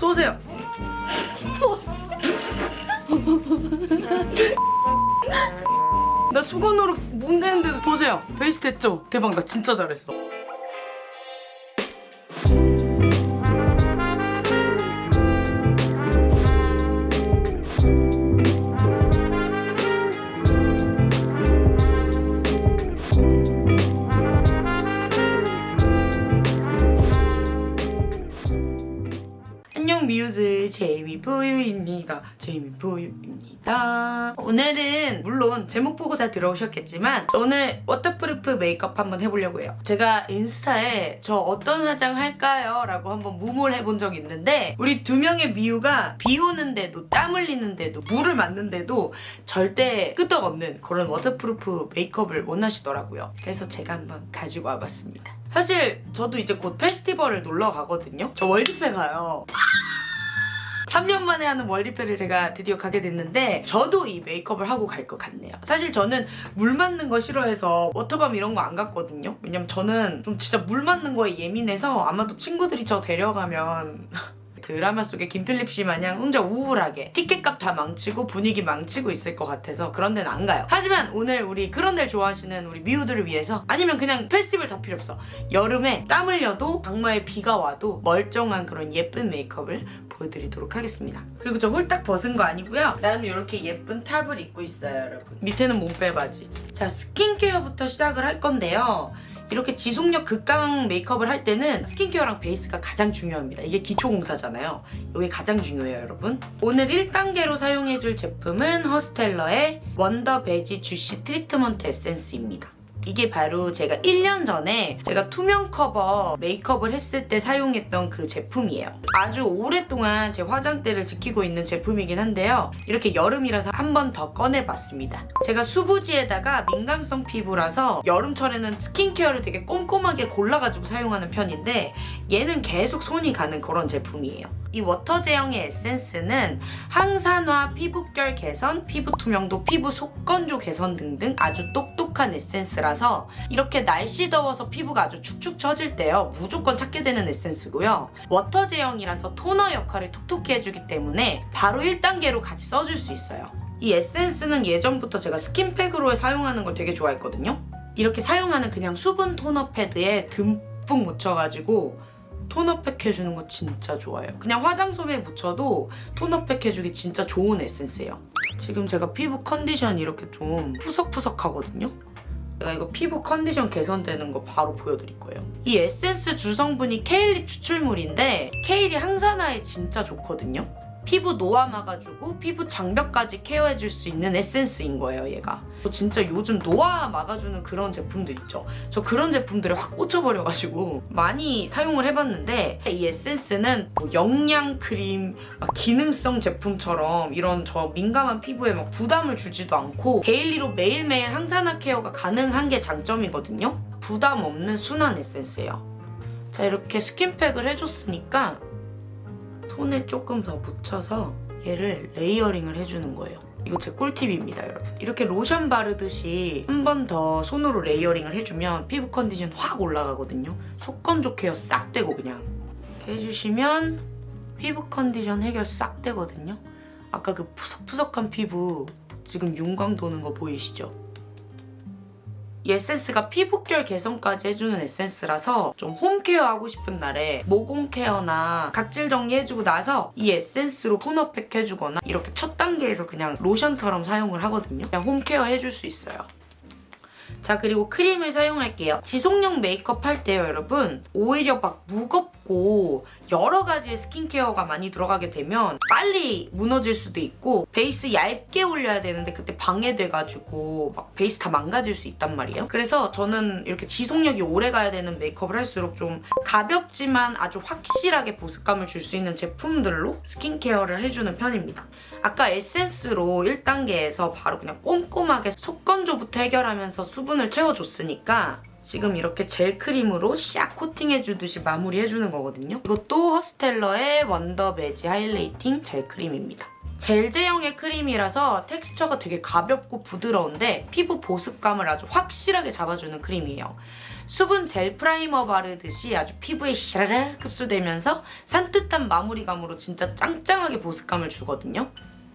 쏘세요. 나 수건으로 문대는데도 보세요. 베이스 됐죠? 대박 나 진짜 잘했어. 제이미포유입니다 제이미포유입니다. 오늘은 물론 제목 보고 다 들어오셨겠지만 오늘 waterproof 메이크업 한번 해보려고 해요. 제가 인스타에 저 어떤 화장 할까요? 라고 한번 무물 해본 적이 있는데 우리 두 명의 미우가 비 오는데도 땀 흘리는데도 물을 맞는데도 절대 끄떡없는 그런 waterproof 메이크업을 원하시더라고요. 그래서 제가 한번 가지고 와봤습니다. 사실 저도 이제 곧 페스티벌을 놀러 가거든요. 저 월디페 가요 3년 만에 하는 월디페를 제가 드디어 가게 됐는데 저도 이 메이크업을 하고 갈 것 같네요. 사실 저는 물 맞는 거 싫어해서 워터밤 이런 거 안 갔거든요. 왜냐면 저는 좀 진짜 물 맞는 거에 예민해서 아마도 친구들이 저 데려가면 드라마 속의 김필립 씨 마냥 혼자 우울하게 티켓값 다 망치고 분위기 망치고 있을 것 같아서 그런 데는 안 가요. 하지만 오늘 우리 그런 데를 좋아하시는 우리 미우들을 위해서 아니면 그냥 페스티벌 다 필요 없어. 여름에 땀 흘려도 장마에 비가 와도 멀쩡한 그런 예쁜 메이크업을 보여드리도록 하겠습니다. 그리고 저 홀딱 벗은 거 아니고요. 나는 이렇게 예쁜 탑을 입고 있어요, 여러분. 밑에는 몸빼 바지. 자, 스킨케어부터 시작을 할 건데요. 이렇게 지속력 극강 메이크업을 할 때는 스킨케어랑 베이스가 가장 중요합니다. 이게 기초 공사잖아요. 이게 가장 중요해요, 여러분. 오늘 1단계로 사용해줄 제품은 허스텔러의 Wonder Veggie Juicy Treatment 에센스입니다. 이게 바로 제가 1년 전에 제가 투명 커버 메이크업을 했을 때 사용했던 그 제품이에요. 아주 오랫동안 제 화장대를 지키고 있는 제품이긴 한데요. 이렇게 여름이라서 한 번 더 꺼내봤습니다. 제가 수부지에다가 민감성 피부라서 여름철에는 스킨케어를 되게 꼼꼼하게 골라가지고 사용하는 편인데 얘는 계속 손이 가는 그런 제품이에요. 이 워터 제형의 에센스는 항산화, 피부결 개선, 피부 투명도, 피부 속건조 개선 등등 아주 똑똑 한 에센스라서 이렇게 날씨 더워서 피부가 아주 축축 처질 때요 무조건 찾게 되는 에센스고요. 워터 제형이라서 토너 역할을 톡톡히 해주기 때문에 바로 1단계로 같이 써줄 수 있어요. 이 에센스는 예전부터 제가 스킨팩으로 사용하는 걸 되게 좋아했거든요. 이렇게 사용하는 그냥 수분 토너 패드에 듬뿍 묻혀가지고 토너팩 해주는 거 진짜 좋아요. 그냥 화장솜에 묻혀도 토너팩 해주기 진짜 좋은 에센스예요. 지금 제가 피부 컨디션 이렇게 좀 푸석푸석하거든요. 제가 이거 피부 컨디션 개선되는 거 바로 보여드릴 거예요. 이 에센스 주성분이 케일잎 추출물인데 케일이 항산화에 진짜 좋거든요. 피부 노화 막아주고 피부 장벽까지 케어해줄 수 있는 에센스인 거예요 얘가. 저 진짜 요즘 노화 막아주는 그런 제품들 있죠? 저 그런 제품들에 확 꽂혀버려가지고 많이 사용을 해봤는데 이 에센스는 뭐 영양 크림 막 기능성 제품처럼 이런 저 민감한 피부에 막 부담을 주지도 않고 daily로 매일매일 항산화 케어가 가능한 게 장점이거든요. 부담 없는 순한 에센스예요. 자 이렇게 스킨팩을 해줬으니까 손에 조금 더 묻혀서 얘를 layering을 해주는 거예요. 이거 제 꿀팁입니다, 여러분. 이렇게 로션 바르듯이 한 번 더 손으로 layering을 해주면 피부 컨디션 확 올라가거든요. 속건조 케어 싹 되고 그냥. 이렇게 해주시면 피부 컨디션 해결 싹 되거든요. 아까 그 푸석푸석한 피부 지금 윤광 도는 거 보이시죠? 이 에센스가 피부결 개선까지 해주는 에센스라서 좀 홈케어 하고 싶은 날에 모공 케어나 각질 정리해주고 나서 이 에센스로 토너팩 해주거나 이렇게 첫 단계에서 그냥 로션처럼 사용을 하거든요. 그냥 홈케어 해줄 수 있어요. 자 그리고 크림을 사용할게요. 지속력 메이크업 할 때요 여러분 오히려 막 무겁고 여러 가지의 스킨케어가 많이 들어가게 되면 빨리 무너질 수도 있고 베이스 얇게 올려야 되는데 그때 방해돼가지고 막 베이스 다 망가질 수 있단 말이에요. 그래서 저는 이렇게 지속력이 오래 가야 되는 메이크업을 할수록 좀 가볍지만 아주 확실하게 보습감을 줄 수 있는 제품들로 스킨케어를 해주는 편입니다. 아까 에센스로 1단계에서 바로 그냥 꼼꼼하게 속건조부터 해결하면서 수분을 채워줬으니까 지금 이렇게 젤 크림으로 샥 코팅해주듯이 마무리해주는 거거든요. 이것도 허스텔러의 Wonder Veggie Hydrating 젤 크림입니다. 젤 제형의 크림이라서 텍스처가 되게 가볍고 부드러운데 피부 보습감을 아주 확실하게 잡아주는 크림이에요. 수분 젤 프라이머 바르듯이 아주 피부에 샤라락 흡수되면서 산뜻한 마무리감으로 진짜 짱짱하게 보습감을 주거든요.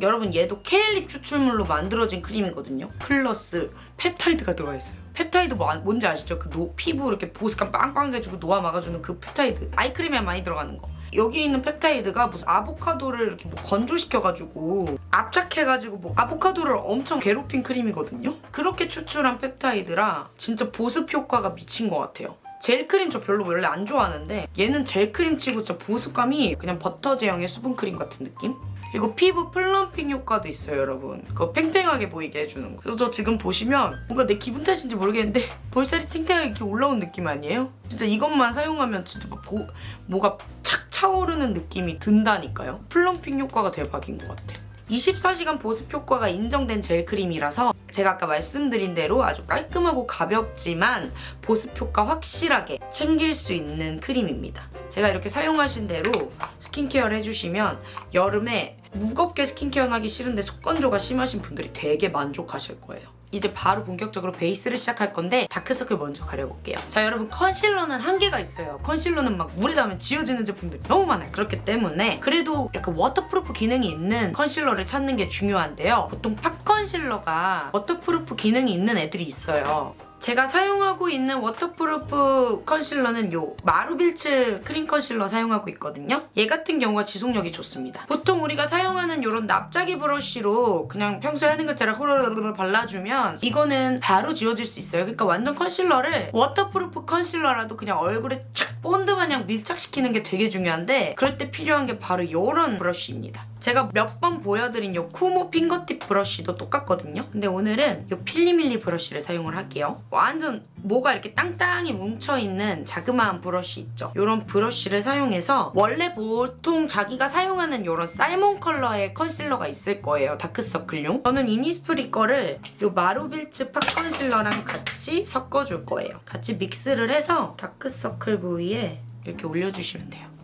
여러분 얘도 케일잎 추출물로 만들어진 크림이거든요. 플러스 펩타이드가 들어가 있어요. 펩타이드 뭐, 아- 뭔지 아시죠? 그 노, 피부 이렇게 보습감 빵빵해주고 노화 막아주는 그 펩타이드. 아이크림에 많이 들어가는 거. 여기 있는 펩타이드가 무슨 아보카도를 이렇게 뭐 건조시켜가지고 압착해가지고 뭐 아보카도를 엄청 괴롭힌 크림이거든요. 그렇게 추출한 펩타이드라 진짜 보습 효과가 미친 것 같아요. 젤크림 저 별로 원래 안 좋아하는데 얘는 젤크림 치고 진짜 보습감이 그냥 버터 제형의 수분크림 같은 느낌? 그리고 피부 plumping 효과도 있어요 여러분 그거 팽팽하게 보이게 해주는 거 그래서 저 지금 보시면 뭔가 내 기분 탓인지 모르겠는데 볼살이 탱탱하게 이렇게 올라온 느낌 아니에요? 진짜 이것만 사용하면 진짜 막 보, 뭐가 착 차오르는 느낌이 든다니까요 plumping 효과가 대박인 것 같아요 24시간 보습 효과가 인정된 젤 크림이라서 제가 아까 말씀드린 대로 아주 깔끔하고 가볍지만 보습 효과 확실하게 챙길 수 있는 크림입니다. 제가 이렇게 사용하신 대로 스킨케어를 해주시면 여름에 무겁게 스킨케어 하기 싫은데 속건조가 심하신 분들이 되게 만족하실 거예요. 이제 바로 본격적으로 베이스를 시작할 건데 다크서클 먼저 가려볼게요. 자 여러분 컨실러는 한계가 있어요. 컨실러는 막 물에 닿으면 지워지는 제품들이 너무 많아요. 그렇기 때문에 그래도 약간 waterproof 기능이 있는 컨실러를 찾는 게 중요한데요. 보통 pot 컨실러가 waterproof 기능이 있는 애들이 있어요. 제가 사용하고 있는 waterproof 컨실러는 요 마루빌츠 크림 컨실러 사용하고 있거든요. 얘 같은 경우가 지속력이 좋습니다. 보통 우리가 사용하는 요런 납작이 브러쉬로 그냥 평소에 하는 것처럼 호로로로 발라주면 이거는 바로 지워질 수 있어요. 그러니까 완전 컨실러를 waterproof 컨실러라도 그냥 얼굴에 촥 본드 마냥 밀착시키는 게 되게 중요한데 그럴 때 필요한 게 바로 요런 브러쉬입니다. 제가 몇 번 보여드린 요 쿠모 fingertip 브러쉬도 똑같거든요. 근데 오늘은 요 필리밀리 브러쉬를 사용을 할게요. 완전 뭐가 이렇게 땅땅이 뭉쳐있는 자그마한 브러쉬 있죠. 요런 브러쉬를 사용해서 원래 보통 자기가 사용하는 요런 salmon 컬러의 컨실러가 있을 거예요. 다크서클용. 저는 이니스프리 거를 요 마루빌츠 pot 컨실러랑 같이 섞어줄 거예요. 같이 믹스를 해서 다크서클 부위에 이렇게 올려주시면 돼요.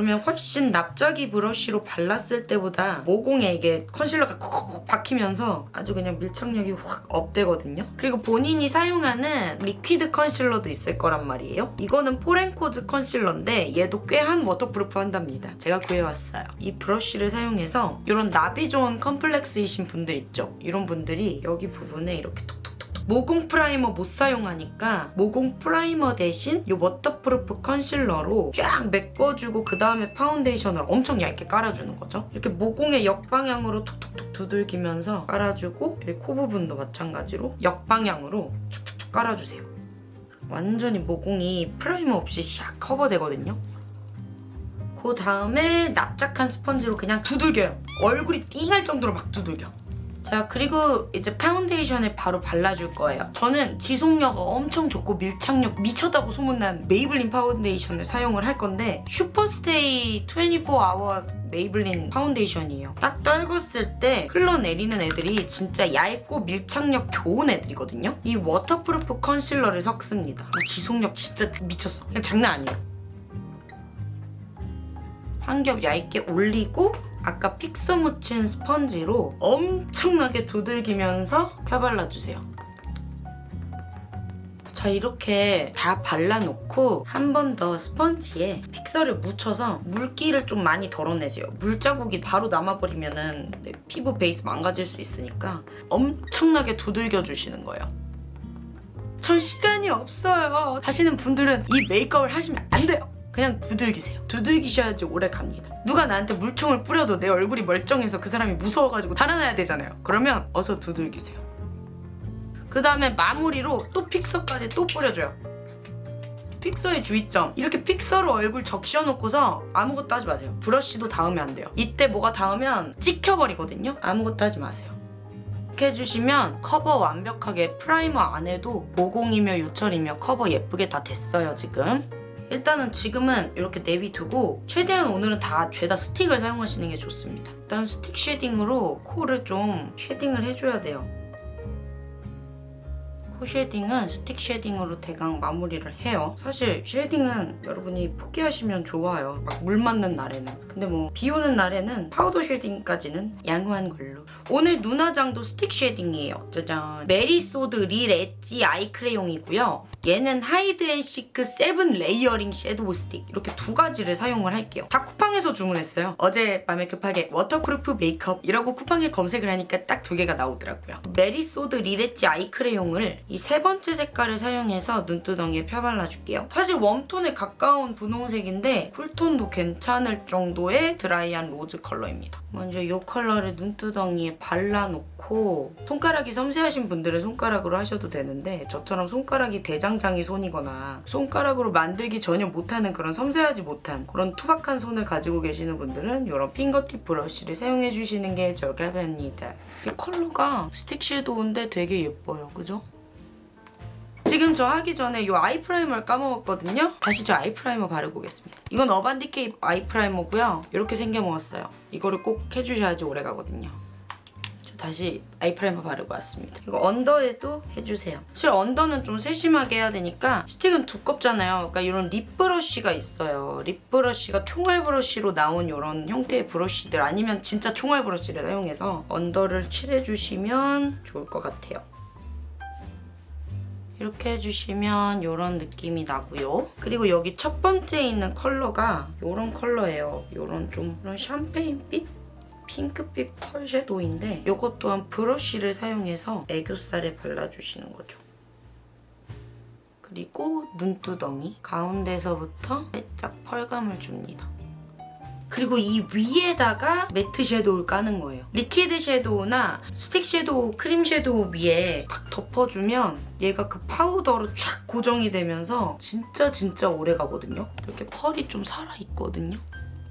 그러면 훨씬 납작이 브러쉬로 발랐을 때보다 모공에 이게 컨실러가 콕콕 박히면서 아주 그냥 밀착력이 확 업되거든요. 그리고 본인이 사용하는 liquid 컨실러도 있을 거란 말이에요. 이거는 포렌코즈 컨실러인데 얘도 꽤 한 waterproof 한답니다. 제가 구해왔어요. 이 브러쉬를 사용해서 이런 나비존 컴플렉스이신 분들 있죠? 이런 분들이 여기 부분에 이렇게 톡톡 모공 프라이머 못 사용하니까 모공 프라이머 대신 이 waterproof 컨실러로 쫙 메꿔주고 그 다음에 파운데이션을 엄청 얇게 깔아주는 거죠. 이렇게 모공의 역방향으로 톡톡톡 두들기면서 깔아주고 여기 코 부분도 마찬가지로 역방향으로 촉촉촉 깔아주세요. 완전히 모공이 프라이머 없이 샥 커버되거든요. 그 다음에 납작한 스펀지로 그냥 두들겨요. 얼굴이 띵할 정도로 막 두들겨. 자 그리고 이제 파운데이션을 바로 발라줄 거예요. 저는 지속력 엄청 좋고 밀착력 미쳤다고 소문난 메이블린 파운데이션을 사용을 할 건데 슈퍼스테이 24hour 메이블린 파운데이션이에요. 딱 떨궜을 때 흘러내리는 애들이 진짜 얇고 밀착력 좋은 애들이거든요. 이 waterproof 컨실러를 섞습니다. 지속력 진짜 미쳤어. 그냥 장난 아니에요. 한 겹 얇게 올리고 아까 픽서 묻힌 스펀지로 엄청나게 두들기면서 펴발라주세요. 자 이렇게 다 발라놓고 한 번 더 스펀지에 픽서를 묻혀서 물기를 좀 많이 덜어내세요. 물자국이 바로 남아버리면 은 피부 베이스 망가질 수 있으니까 엄청나게 두들겨 주시는 거예요. 전 시간이 없어요 하시는 분들은 이 메이크업을 하시면 안 돼요. 그냥 두들기세요. 두들기셔야지 오래 갑니다. 누가 나한테 물총을 뿌려도 내 얼굴이 멀쩡해서 그 사람이 무서워가지고 달아나야 되잖아요. 그러면 어서 두들기세요. 그 다음에 마무리로 또 픽서까지 또 뿌려줘요. 픽서의 주의점 이렇게 픽서로 얼굴 적셔놓고서 아무것도 하지 마세요. 브러쉬도 닿으면 안 돼요. 이때 뭐가 닿으면 찍혀버리거든요. 아무것도 하지 마세요. 이렇게 해주시면 커버 완벽하게 프라이머 안 해도 모공이며 요철이며 커버 예쁘게 다 됐어요 지금. 일단은 지금은 이렇게 내비두고 최대한 오늘은 다 죄다 스틱을 사용하시는 게 좋습니다. 일단 스틱 쉐딩으로 코를 좀 쉐딩을 해줘야 돼요. 코 쉐딩은 스틱 쉐딩으로 대강 마무리를 해요. 사실 쉐딩은 여러분이 포기하시면 좋아요. 막 물 맞는 날에는. 근데 뭐 비 오는 날에는 파우더 쉐딩까지는 양호한 걸로. 오늘 눈 화장도 스틱 쉐딩이에요. 짜잔. 메리소드 릴 엣지 아이 크레용이고요. 얘는 하이드앤시크 세븐 레이어링 섀도우 스틱 이렇게 두 가지를 사용을 할게요. 다 쿠팡에서 주문했어요. 어젯밤에 급하게 waterproof 메이크업이라고 쿠팡에 검색을 하니까 딱 두 개가 나오더라고요. 메리소드 리레치 아이 크레용을 이 세 번째 색깔을 사용해서 눈두덩이에 펴발라줄게요. 사실 웜톤에 가까운 분홍색인데 쿨톤도 괜찮을 정도의 드라이한 로즈 컬러입니다. 먼저 이 컬러를 눈두덩이에 발라놓고 손가락이 섬세하신 분들은 손가락으로 하셔도 되는데 저처럼 손가락이 대장장이 손이거나 손가락으로 만들기 전혀 못하는 그런 섬세하지 못한 그런 투박한 손을 가지고 계시는 분들은 이런 fingertip 브러쉬를 사용해 주시는 게 적합합니다. 이 컬러가 스틱 섀도우인데 되게 예뻐요. 그죠? 지금 저 하기 전에 이 아이 프라이머를 까먹었거든요. 다시 저 아이 프라이머 바르고 오겠습니다. 이건 어반디케이 아이 프라이머고요. 이렇게 생겨 먹었어요. 이거를 꼭 해주셔야지 오래 가거든요. 저 다시 아이 프라이머 바르고 왔습니다. 이거 언더에도 해주세요. 사실 언더는 좀 세심하게 해야 되니까 스틱은 두껍잖아요. 그러니까 이런 립 브러쉬가 있어요. 립 브러쉬가 총알 브러쉬로 나온 이런 형태의 브러쉬들 아니면 진짜 총알 브러쉬를 사용해서 언더를 칠해주시면 좋을 것 같아요. 이렇게 해주시면 이런 느낌이 나고요. 그리고 여기 첫 번째 있는 컬러가 이런 컬러예요. 이런 좀 이런 샴페인빛? 핑크빛 펄 섀도우인데 이것 또한 브러쉬를 사용해서 애교살에 발라주시는 거죠. 그리고 눈두덩이 가운데서부터 살짝 펄감을 줍니다. 그리고 이 위에다가 매트 섀도우를 까는 거예요. liquid 섀도우나 스틱 섀도우, 크림 섀도우 위에 딱 덮어주면 얘가 그 파우더로 쫙 고정이 되면서 진짜 진짜 오래 가거든요. 이렇게 펄이 좀 살아있거든요.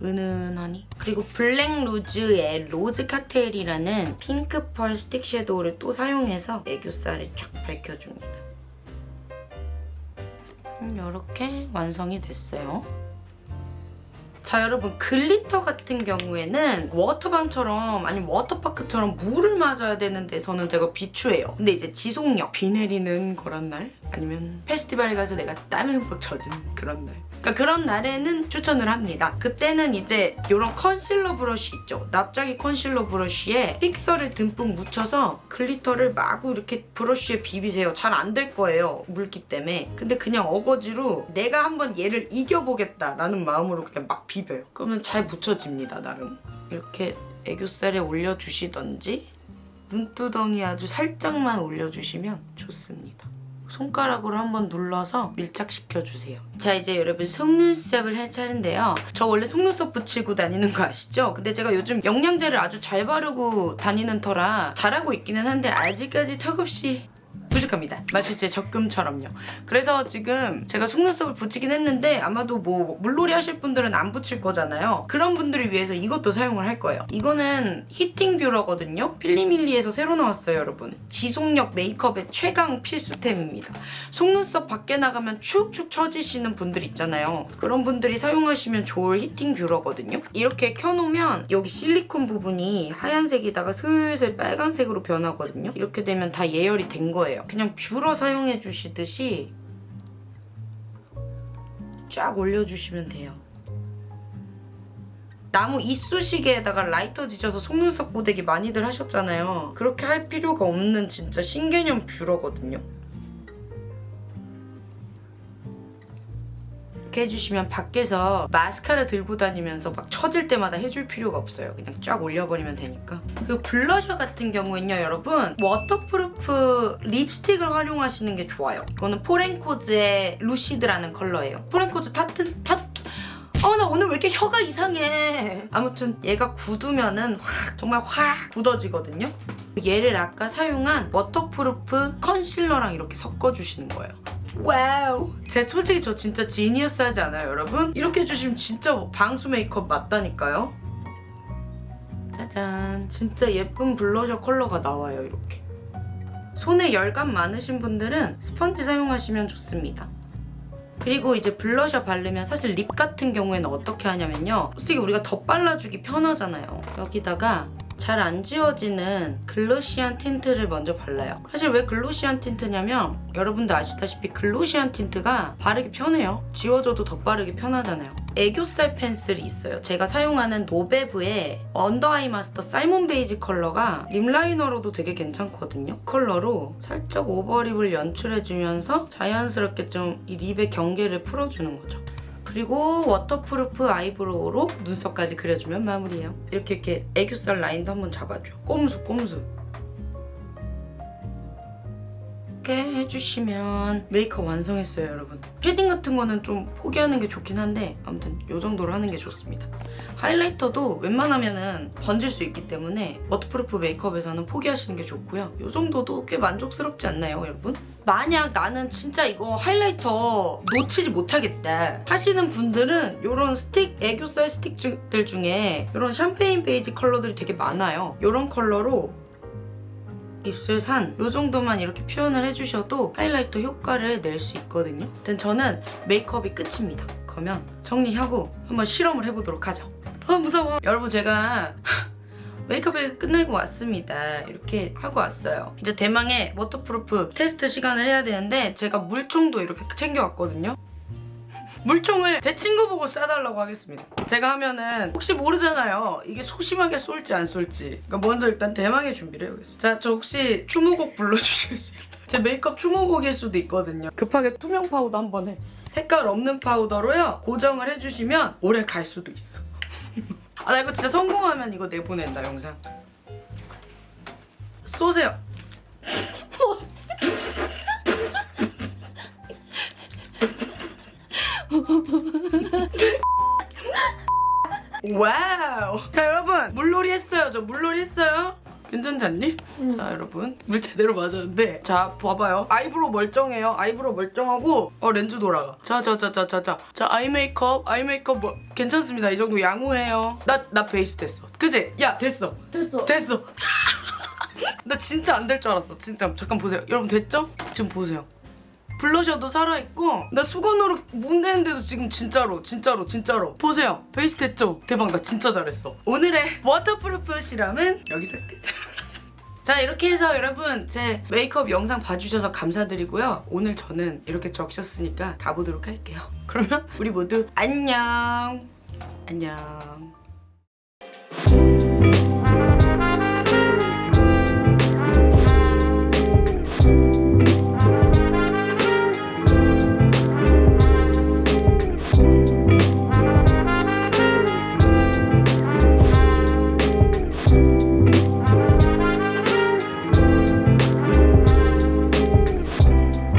은은하니 그리고 블랙 루즈의 로즈 칵테일이라는 핑크 펄 스틱 섀도우를 또 사용해서 애교살에 쫙 밝혀줍니다. 이렇게 완성이 됐어요. 자 여러분 글리터 같은 경우에는 워터밤처럼 아니면 워터파크처럼 물을 맞아야 되는 데서는 제가 비추해요. 근데 이제 지속력 비 내리는 그런 날 아니면 페스티벌에 가서 내가 땀에 흠뻑 젖은 그런 날 그러니까 그런 날에는 추천을 합니다. 그때는 이제 이런 컨실러 브러쉬 있죠. 납작이 컨실러 브러쉬에 fixer를 듬뿍 묻혀서 glitter를 마구 이렇게 브러쉬에 비비세요. 잘 안 될 거예요. 물기 때문에. 근데 그냥 어거지로 내가 한번 얘를 이겨보겠다라는 마음으로 그냥 막 비벼요. 그러면 잘 묻혀집니다. 나름. 이렇게 애교살에 올려주시던지 눈두덩이 아주 살짝만 올려주시면 좋습니다. 손가락으로 한번 눌러서 밀착시켜주세요. 자 이제 여러분 속눈썹을 할 차례인데요. 저 원래 속눈썹 붙이고 다니는 거 아시죠? 근데 제가 요즘 영양제를 아주 잘 바르고 다니는 터라 잘하고 있기는 한데 아직까지 턱없이 부족합니다. 마치 제 적금처럼요. 그래서 지금 제가 속눈썹을 붙이긴 했는데 아마도 뭐 물놀이 하실 분들은 안 붙일 거잖아요. 그런 분들을 위해서 이것도 사용을 할 거예요. 이거는 히팅 뷰러거든요. 필리밀리에서 새로 나왔어요, 여러분. 지속력 메이크업의 최강 필수템입니다. 속눈썹 밖에 나가면 축축 처지시는 분들 있잖아요. 그런 분들이 사용하시면 좋을 heating 뷰러거든요. 이렇게 켜놓으면 여기 실리콘 부분이 하얀색이다가 슬슬 빨간색으로 변하거든요. 이렇게 되면 다 예열이 된 거예요. 그냥 뷰러 사용해 주시듯이 쫙 올려주시면 돼요. 나무 이쑤시개에다가 라이터 지져서 속눈썹 고데기 많이들 하셨잖아요. 그렇게 할 필요가 없는 진짜 신개념 뷰러거든요. 해주시면 밖에서 마스카라 들고 다니면서 막 처질 때마다 해줄 필요가 없어요. 그냥 쫙 올려버리면 되니까. 그리고 블러셔 같은 경우는요, 여러분 waterproof 립스틱을 활용하시는 게 좋아요. 이거는 포렌코즈의 루시드라는 컬러예요. 포렌코즈 타튼 타투 어, 나 오늘 왜 이렇게 혀가 이상해. 아무튼 얘가 굳으면은 확 정말 확 굳어지거든요. 얘를 아까 사용한 waterproof 컨실러랑 이렇게 섞어주시는 거예요. Wow. 제 솔직히 저 진짜 genius 하지 않아요, 여러분? 이렇게 해주시면 진짜 방수 메이크업 맞다니까요. 짜잔. 진짜 예쁜 블러셔 컬러가 나와요, 이렇게. 손에 열감 많으신 분들은 스펀지 사용하시면 좋습니다. 그리고 이제 블러셔 바르면 사실 립 같은 경우에는 어떻게 하냐면요. 솔직히 우리가 덧발라주기 편하잖아요. 여기다가 잘 안 지워지는 glossy한 틴트를 먼저 발라요. 사실 왜 glossy한 틴트냐면 여러분도 아시다시피 glossy한 틴트가 바르기 편해요. 지워져도 덧바르기 편하잖아요. 애교살 펜슬이 있어요. 제가 사용하는 노베브의 under eye master salmon 베이지 컬러가 lip liner로도 되게 괜찮거든요. 컬러로 살짝 overlip을 연출해주면서 자연스럽게 좀 이 립의 경계를 풀어주는 거죠. 그리고 waterproof eyebrow로 눈썹까지 그려주면 마무리예요. 이렇게 이렇게 애교살 라인도 한번 잡아줘. 꼼수 꼼수. 이렇게 해주시면 메이크업 완성했어요 여러분. shading 같은 거는 좀 포기하는 게 좋긴 한데 아무튼 이 정도로 하는 게 좋습니다. 하이라이터도 웬만하면은 번질 수 있기 때문에 waterproof 메이크업에서는 포기하시는 게 좋고요. 이 정도도 꽤 만족스럽지 않나요 여러분? 만약 나는 진짜 이거 하이라이터 놓치지 못하겠다 하시는 분들은 이런 스틱, 애교살 스틱들 중에 이런 샴페인 베이지 컬러들이 되게 많아요. 이런 컬러로 입술 산 이 정도만 이렇게 표현을 해주셔도 하이라이터 효과를 낼 수 있거든요. 아무튼 저는 메이크업이 끝입니다. 그러면 정리하고 한번 실험을 해보도록 하죠. 아 무서워. 여러분 제가 메이크업을 끝내고 왔습니다. 이렇게 하고 왔어요. 이제 대망의 waterproof 테스트 시간을 해야 되는데 제가 물총도 이렇게 챙겨왔거든요. 물총을 제 친구 보고 쏴달라고 하겠습니다. 제가 하면은 혹시 모르잖아요. 이게 소심하게 쏠지 안 쏠지. 그러니까 먼저 일단 대망의 준비를 해보겠습니다. 자, 저 혹시 추모곡 불러주실 수 있어요? 제 메이크업 추모곡일 수도 있거든요. 급하게 투명 파우더 한번 해. 색깔 없는 파우더로요. 고정을 해주시면 오래 갈 수도 있어. 아, 나 이거 진짜 성공하면 이거 내보낸다, 영상. 쏘세요. Wow. 자, 여러분. 물놀이 했어요. 저 물놀이 했어요. 괜찮지 않니? 자 여러분 물 제대로 맞았는데 자 봐봐요 eyebrow 멀쩡해요 eyebrow 멀쩡하고 어 렌즈 돌아가 자자자자 자자 자 eye 메이크업 eye 메이크업 뭐 괜찮습니다 이 정도 양호해요 나 나 베이스 됐어 그지? 야 됐어 됐어. 됐어 나 진짜 안 될 줄 알았어 진짜 잠깐 보세요 여러분 됐죠? 지금 보세요 블러셔도 살아있고 나 수건으로 문대는데도 지금 진짜로 진짜로 진짜로. 보세요. 베이스 됐죠? 대박 나 진짜 잘했어. 오늘의 waterproof 실험은 여기서 끝. 자 이렇게 해서 여러분 제 메이크업 영상 봐주셔서 감사드리고요. 오늘 저는 이렇게 적셨으니까 가보도록 할게요. 그러면 우리 모두 안녕. 안녕